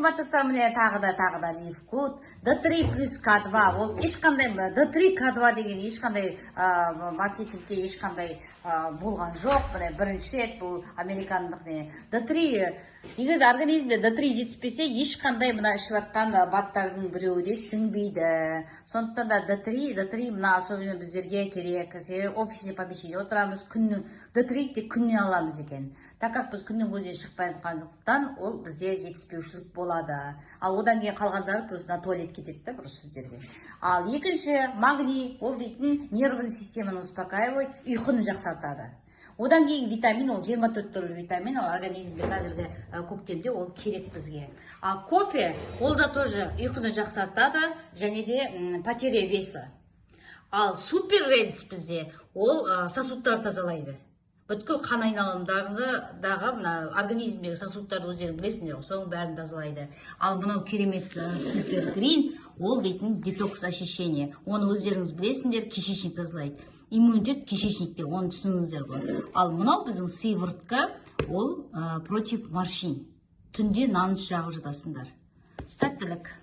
қымбаттастар міне тағы да тағы да лифкут д3 плюс к2 ол ешқандай д3 к2 деген ешқандай маркетингте ешқандай болған жоқ. Міне бірінші рет бұл американдық не д3 егер де организмде д3 жетіспесе ешқандай мына ішіп жатқан баттардың біреуі де сіңбейді сондықтан да д3 д3 мына особенно біздерге керек. Себебі офисный помещение отырамыз күннің д3 тек күннен аламыз екен. Так как біз күннің көзіне шықпай жатқандықтан ол бізде жетіспеушілік болады. Ал одан кейін қалғандары просто на туалет кетеді да просто сіздерге. Ал екінші магний ол дейтін нервный системаны успокаивает ұйқыны жақсартады одан кейін витамин ол 24 түрлі витамин ол организмде қазіргі көктемде ол керек бізге. Ал кофе ол да тоже ұйқыны жақсартады және де потеря веса. Ал супер ренс бізде ол сосудтарды тазалайды. Бүткіл қан айналымдарындағы мына организмдегі сосудтарды өздерің білесіңдер ғой соның бәрін тазалайды. Ал мынау керемет супер грин ол дейтін детокс очищение. Оны өздеріңіз білесіңдер кишечник тазалайды. Иммунитет кишечникте оны түсініңіздер ғой. Ал мынау біздің сыворотка ол ә, против морщин. Түнде наныс жағып жатасыңдар. Сәттілік!